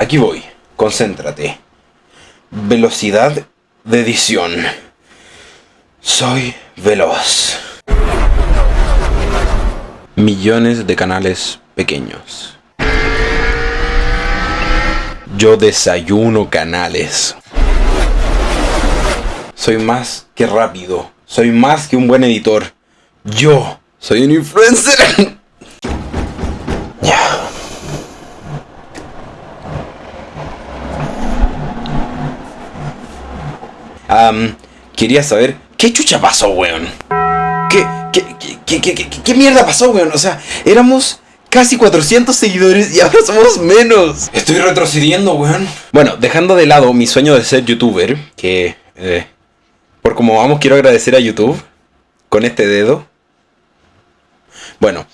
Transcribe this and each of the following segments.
Aquí voy. Concéntrate. Velocidad de edición. Soy veloz. Millones de canales pequeños. Yo desayuno canales. Soy más que rápido. Soy más que un buen editor. Yo soy un influencer. Am, quería saber qué chucha pasó, weón. ¿Qué, qué, qué, qué, qué, qué mierda pasó, weón? O sea, éramos casi 400 seguidores y ahora somos menos. Estoy retrocediendo, weón. Bueno, dejando de lado mi sueño de ser youtuber, que eh, por como vamos quiero agradecer a YouTube con este dedo. Bueno.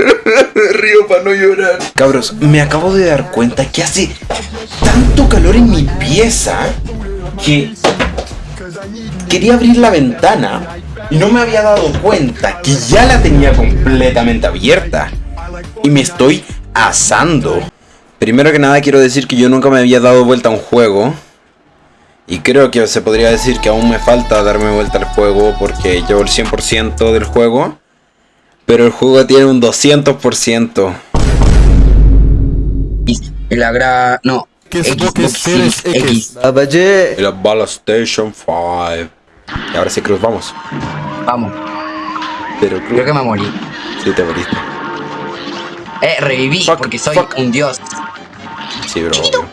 Río para no llorar. Cabros, me acabo de dar cuenta que hace tanto calor en mi pieza que quería abrir la ventana y no me había dado cuenta que ya la tenía completamente abierta. Y me estoy asando. Primero que nada quiero decir que yo nunca me había dado vuelta a un juego. Y creo que se podría decir que aún me falta darme vuelta al juego porque llevo el 100% del juego. Pero el juego tiene un 200%. La gra... No. ¿Qué es X, lo que X, X. X? Y la Bala Station 5. Y ahora sí, Cruz, vamos. Vamos. Pero Cruz, Creo que me morí. sí te moriste. Eh, reviví Fuck, porque soy fuck. un dios. Sí, bro. obvio.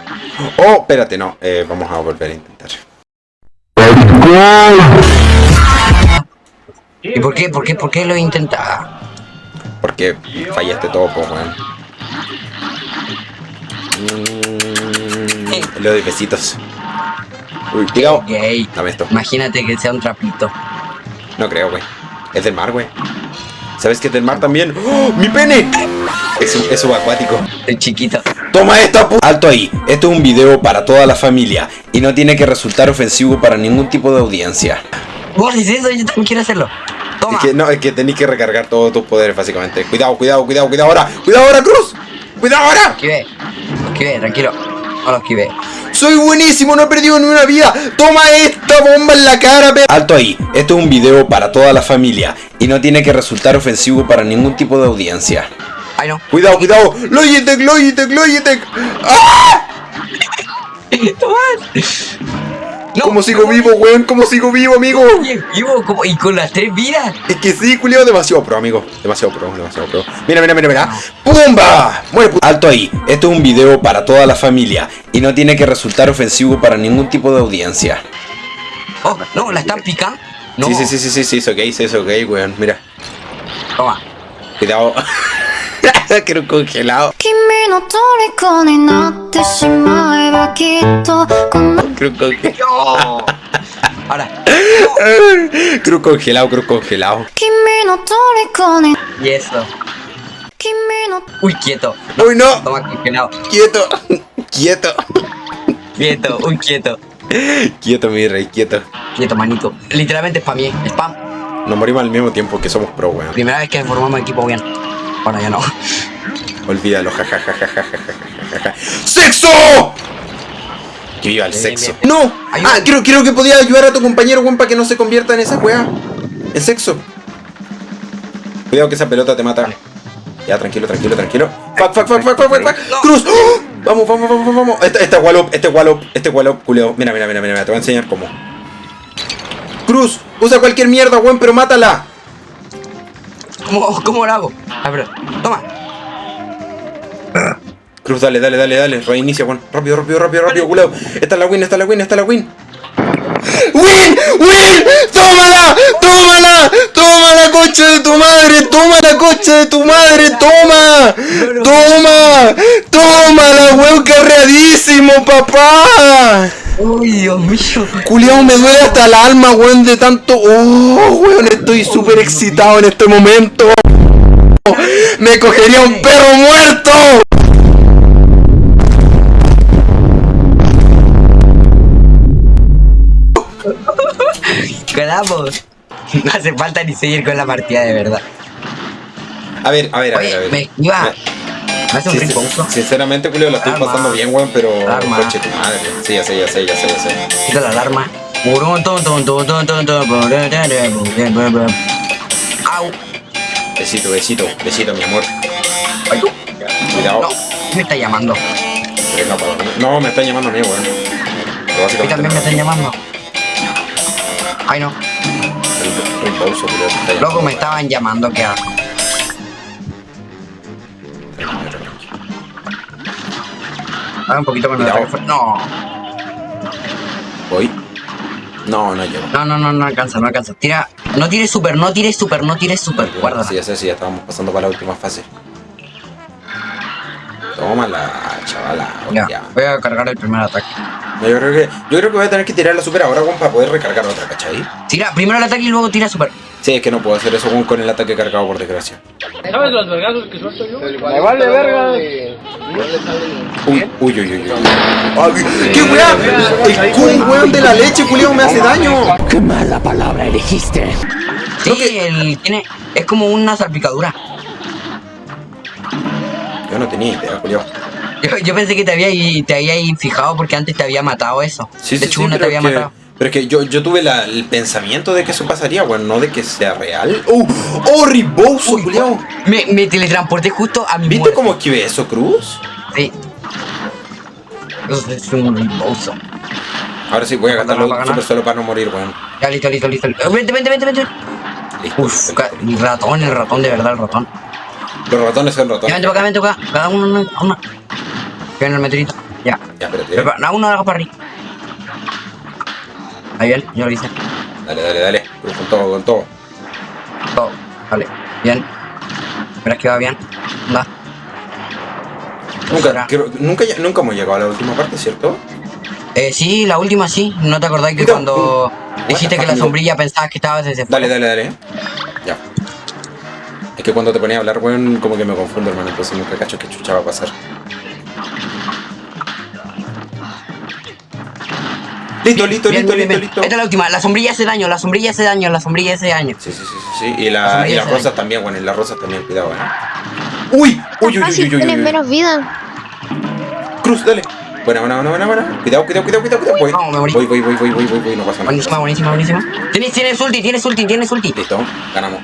Oh, espérate, no. Eh, vamos a volver a intentar. ¿Y por qué? ¿Por qué? ¿Por qué lo intentaba? Porque fallaste todo, po, weón. Mm, lo de besitos. Uy, cuidado. Gay. Dame esto. Imagínate que sea un trapito. No creo, güey. Es del mar, güey. ¿Sabes que es del mar también? ¡Oh, ¡Mi pene! Es, es subacuático. El chiquito. Toma esta pu Alto ahí. Esto es un video para toda la familia. Y no tiene que resultar ofensivo para ningún tipo de audiencia. Vos dices eso, yo también quiero hacerlo. Toma. Es que no, es que tenéis que recargar todos tus poderes, básicamente. Cuidado, cuidado, cuidado, cuidado ahora. ¡Cuidado ahora, Cruz! ¡Cuidado ahora! Esquivé. Esquivé, tranquilo. No lo esquivé. ¡Soy buenísimo! ¡No he perdido ni una vida! ¡Toma esta bomba en la cara, pe Alto ahí. Esto es un video para toda la familia. Y no tiene que resultar ofensivo para ningún tipo de audiencia. Ay, no. Cuidado, cuidado. Logitech, Logitech, Logitech. ¡Ah! Tomás. No. ¿Cómo sigo vivo, weón? ¿Cómo sigo vivo, amigo? Vivo como- y con las tres vidas. Es que sí, culiao, demasiado pro, amigo. Demasiado pro, demasiado pro. Mira, mira, mira, mira. ¡Pumba! Muere, Alto ahí. Esto es un video para toda la familia. Y no tiene que resultar ofensivo para ningún tipo de audiencia. Oh, no, la están picando. No. Sí, sí, sí, sí, sí, sí, es ok, sí, es ok, weón. Mira. Toma. Cuidado. Quiero congelado. Quiero congelado. Cruz congelado, cruz congelado. Y eso. Uy, quieto. Uy, no. Congelado. Quieto. Quieto. Quieto, quieto. Quieto, mi rey, quieto. Quieto, manito. Literalmente spamé. Spam. Nos morimos al mismo tiempo que somos pro, weón. Primera vez que formamos equipo, weón. Bueno, ya no. Olvídalo, jajajajajaja. ¡Sexo! Que viva el sexo. ¡No! Ah, creo, creo que podía ayudar a tu compañero, weón, para que no se convierta en esa weá. El sexo. Cuidado que esa pelota te mata. Ya, tranquilo, tranquilo, tranquilo. ¡Fuck, fuck, fuck, fuck, fuck, fuck! fuck. ¡Cruz! ¡Oh! ¡Vamos, vamos, vamos, vamos! Este, este wallop, este wallop, este wallop, culeo. Mira, mira, mira, mira, te voy a enseñar cómo. ¡Cruz! Usa cualquier mierda, weón, pero mátala. ¿Cómo, cómo lo hago? A ver, toma. Cruz, dale, dale, dale, dale. Reinicia, Juan. Rápido, rápido, rápido, rápido, culeo. Esta es la win, esta es la win, esta es la win. ¡Win! ¡Win! ¡Tómala! ¡Tómala! ¡Toma coche de tu madre! ¡Toma la coche de tu madre! ¡Toma! ¡Toma! ¡Tómala, weón! ¡Carreadísimo, papá! Uy, Dios mío. Culeado, me duele hasta el alma, weón, de tanto... ¡Oh, weón! Estoy súper excitado en este momento. ¡Me cogería un perro muerto! Ganamos. No hace falta ni seguir con la partida de verdad. A ver, a ver, a ver, a ver. me iba. Me- hace un Sin-. Sinceramente, Julio, la estoy Alarma. pasando bien, weón, pero. Alarma. Coche tu madre. Sí, ya sé, ya sé, ya sé, ya sé. Quita la alarma. Au. Besito, besito, besito, mi amor. Ay, tú. Cuidado. No, me está llamando. Venga, para mí. No, me están llamando a mí, weón. Mí también me están llamando. Ay, no. El- el. Loco, me estaban llamando, qué asco. Ah, un poquito el Cuidado. ataque. No, Voy. No, no llego. no, no, no, no alcanza, no alcanza. Tira, no tires super, no tires super, no tires super. Guarda. Sí, ya sé, sí, ya estábamos pasando para la última fase. Tómala, chavala. Ya, Ya. voy a cargar el primer ataque. Yo creo que, yo creo que voy a tener que tirar la super ahora, para poder recargar otra, ¿cachai? Tira primero el ataque y luego tira super. Sí, es que no puedo hacer eso con el ataque cargado, por desgracia. ¿Sabes los vergazos que suelto yo? Me vale verga. Uy, uy, uy, uy. uy. Ay, ¡Qué weá! El weón, de la leche, culiao, me hace daño. Sí, el tiene. Es como una salpicadura. Yo no tenía idea, culiao. Yo, yo pensé que te había te había fijado porque antes te había matado eso. Sí, de sí, hecho, sí, una te había que- matado. Pero es que yo, yo tuve la- el pensamiento de que eso pasaría, weón, no de que sea real. ¡Oh! ¡Oh, riboso, Uy! Me, me teletransporté justo a mi ¿Viste muerte. cómo esquivé eso, Cruz? Sí. Eso es un rimboso. Ahora sí, voy a ¿Cuánto gastarlo nos va a super solo para no morir, weón. Ya, listo, listo, listo. Eh, Vente, vente, vente, vente. Listo. Uf, listo, ratón, el ratón, de verdad, el ratón. Los ratones son Ya, ratones. vente para acá, vente para acá. Cada uno, una. una. Viene el meteorito. Ya. Ya, espérate. No, uno haga para arriba. Ahí bien, yo lo hice. Dale, dale, dale. Con todo, con todo. Todo. Vale, bien. Verás que va bien. Anda. Nunca, creo- nunca, nunca hemos llegado a la última parte, ¿cierto? Eh, sí, la última sí. ¿No te acordás que cuando Uh, dijiste que la sombrilla pensabas que estabas desde Dale, dale, dale. Ya. Es que cuando te ponía a hablar, weón, como que me confundo, hermano. Entonces nunca cacho qué chucha va a pasar. Listo, listo, Bien, listo, bien, listo, bien. listo. Esta es la última. La sombrilla hace daño, la sombrilla hace daño, la sombrilla hace daño. Sí, sí, sí, sí, sí. Y, La la, y las se rosas daña. también, bueno, y las rosas también, cuidado, eh. Uy, uy, uy, uy, uy, uy, tienes uy, uy. menos vida. Cruz, dale. Buena, buena, buena, buena, buena. Cuidado, cuidado, cuidado, cuidado, cuidado. Voy, No, me morí. voy, voy, voy, voy, voy, voy, voy, no pasa nada. Buenísima, buenísima, buenísima. Tienes, tienes ulti, tienes ulti, tienes ulti. Listo, ganamos.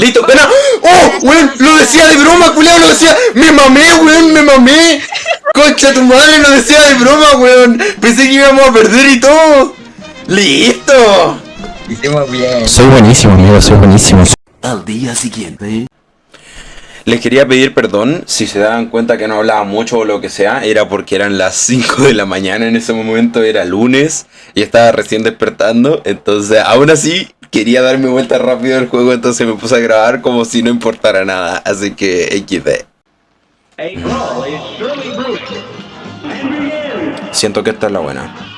¡Listo! ¡Gana! ¡Oh! ¡Weón! ¡Lo decía de broma, culiao! ¡Lo decía! ¡Me mamé, weón! ¡Me mamé! ¡Concha tu madre! ¡Lo decía de broma, weón! Pensé que íbamos a perder y todo. ¡Listo! Hicimos bien. Soy buenísimo, amigo, soy buenísimo. Al día siguiente. Les quería pedir perdón si se daban cuenta que no hablaba mucho o lo que sea. Era porque eran las 5 de la mañana en ese momento, era lunes y estaba recién despertando. Entonces, aún así, quería darme vuelta rápido al juego. Entonces me puse a grabar como si no importara nada. Así que, XD. Siento que esta es la buena.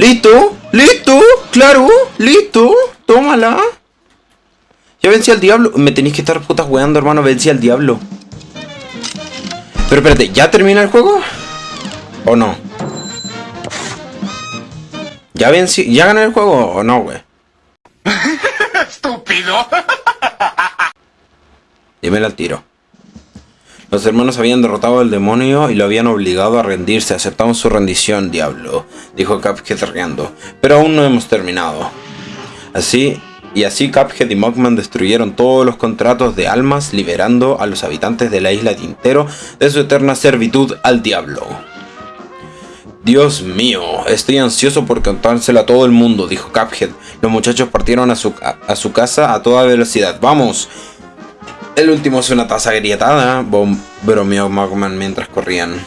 ¿Listo? ¿Listo? ¿Claro? ¿Listo? Tómala. Ya vencí al diablo. Me tenéis que estar putas weando, hermano. Vencí al diablo. Pero espérate, ¿ya termina el juego? ¿O no? ¿Ya vencí? ¿Ya gané el juego o no, güey? ¡Estúpido! Dímelo al tiro. Los hermanos habían derrotado al demonio y lo habían obligado a rendirse. Aceptamos su rendición, diablo, dijo Cuphead riendo. Pero aún no hemos terminado. Así, y así Cuphead y Mugman destruyeron todos los contratos de almas, liberando a los habitantes de la isla Tintero de su eterna servitud al diablo. Dios mío, estoy ansioso por contárselo a todo el mundo, dijo Cuphead. Los muchachos partieron a su, a su casa a toda velocidad. ¡Vamos! El último es una taza agrietada, bromeó Magman mientras corrían.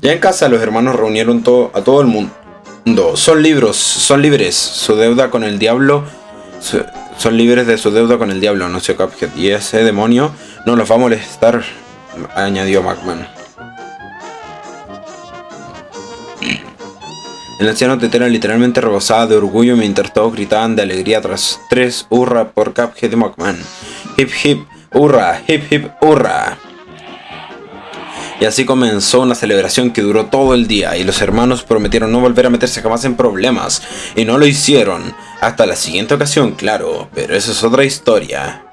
Ya en casa los hermanos reunieron a todo el mundo. Son libros, son libres. Su deuda con el diablo... son libres de su deuda con el diablo, no sé Cuphead. Y ese demonio no los va a molestar, añadió Magman. El anciano tetera literalmente rebosaba de orgullo mientras todos gritaban de alegría tras tres hurra por Cuphead y Mugman. Hip hip hurra, hip hip hurra. Y así comenzó una celebración que duró todo el día y los hermanos prometieron no volver a meterse jamás en problemas y no lo hicieron. Hasta la siguiente ocasión, claro, pero eso es otra historia.